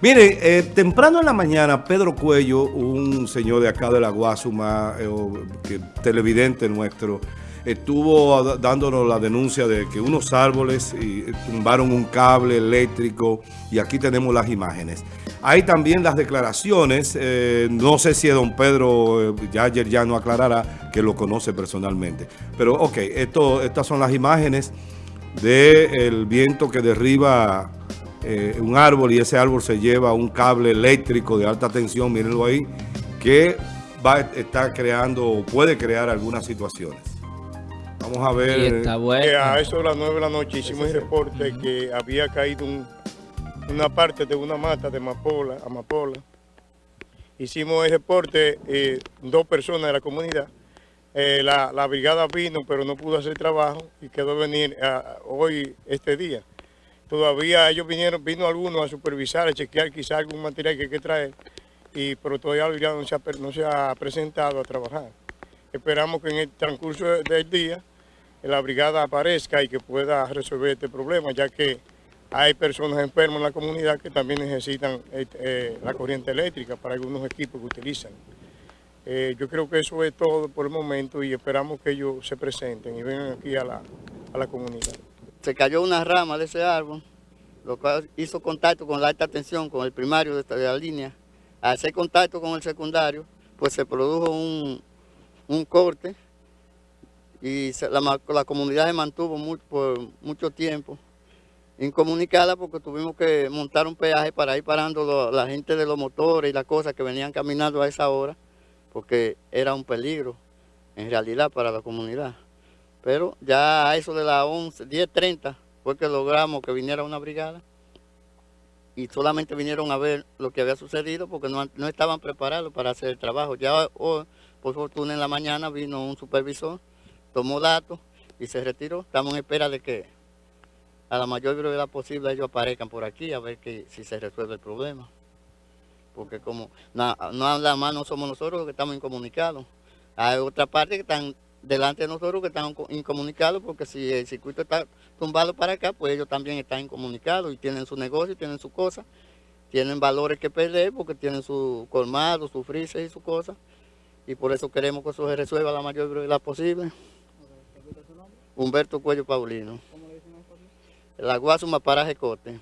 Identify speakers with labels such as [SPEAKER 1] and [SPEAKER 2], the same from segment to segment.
[SPEAKER 1] Mire, eh, temprano en la mañana, Pedro Cuello, un señor de acá de la Guasuma, eh, televidente nuestro, estuvo dándonos la denuncia de que unos árboles eh, tumbaron un cable eléctrico y aquí tenemos las imágenes. Hay también las declaraciones, no sé si don Pedro, ya ayer ya no aclarará que lo conoce personalmente. Pero ok, esto, estas son las imágenes del viento que derriba eh, un árbol y ese árbol se lleva un cable eléctrico de alta tensión, mírenlo ahí, que va a estar creando o puede crear algunas situaciones. Vamos a ver.
[SPEAKER 2] Eh, a eso de las 9 de la noche hicimos el reporte que había caído una parte de una mata de amapola, amapola. Hicimos el reporte, eh, dos personas de la comunidad. la, brigada vino, pero no pudo hacer trabajo y quedó venir hoy, este día. Todavía ellos vinieron, vino algunos a supervisar, a chequear quizá algún material que hay que traer, y, pero todavía no se, ha, no se ha presentado a trabajar. Esperamos que en el transcurso del día la brigada aparezca y que pueda resolver este problema, ya que hay personas enfermas en la comunidad que también necesitan eh, eh, la corriente eléctrica para algunos equipos que utilizan. Eh, yo creo que eso es todo por el momento y esperamos que ellos se presenten y vengan aquí a la, a la comunidad
[SPEAKER 3] se cayó una rama de ese árbol, lo cual hizo contacto con la alta tensión, con el primario de, la línea. Al hacer contacto con el secundario, pues se produjo un, corte y la, comunidad se mantuvo por mucho tiempo incomunicada porque tuvimos que montar un peaje para ir parando la gente de los motores y las cosas que venían caminando a esa hora, porque era un peligro en realidad para la comunidad. Pero ya a eso de las 11, 10.30 fue que logramos que viniera una brigada y solamente vinieron a ver lo que había sucedido porque no, estaban preparados para hacer el trabajo. Ya hoy, por fortuna en la mañana vino un supervisor, tomó datos y se retiró. Estamos en espera de que a la mayor brevedad posible ellos aparezcan por aquí a ver que, si se resuelve el problema. Porque como no, nada más no somos nosotros los que estamos incomunicados. Hay otra parte que están delante de nosotros que están incomunicados, porque si el circuito está tumbado para acá, pues ellos también están incomunicados y tienen su negocio, tienen su cosa, tienen valores que perder porque tienen su colmado, su freezer y su cosa, y por eso queremos que eso se resuelva la mayor brevedad posible. Humberto Cuello Paulino. ¿Cómo le dicen La Guasuma Paraje Cote.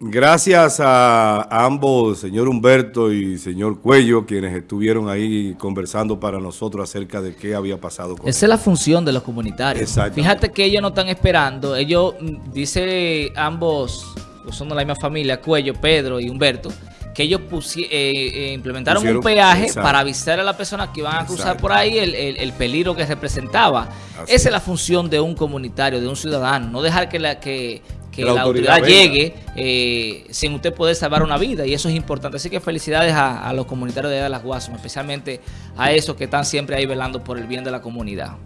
[SPEAKER 1] Gracias a ambos, señor Humberto y señor Cuello, quienes estuvieron ahí conversando para nosotros acerca de qué había pasado
[SPEAKER 4] con Esa es la función de los comunitarios. Fíjate que ellos no están esperando. Ellos, mm, dice ambos, son de la misma familia, Cuello, Pedro y Humberto, que ellos eh, eh, implementaron un peaje para avisar a las personas que iban a cruzar por ahí el, peligro que representaba. Esa es la función de un comunitario, de un ciudadano. No dejar que, la, que que la, autoridad, llegue eh, sin usted poder salvar una vida y eso es importante. Así que felicidades a, los comunitarios de las Guasumas, especialmente a esos que están siempre ahí velando por el bien de la comunidad.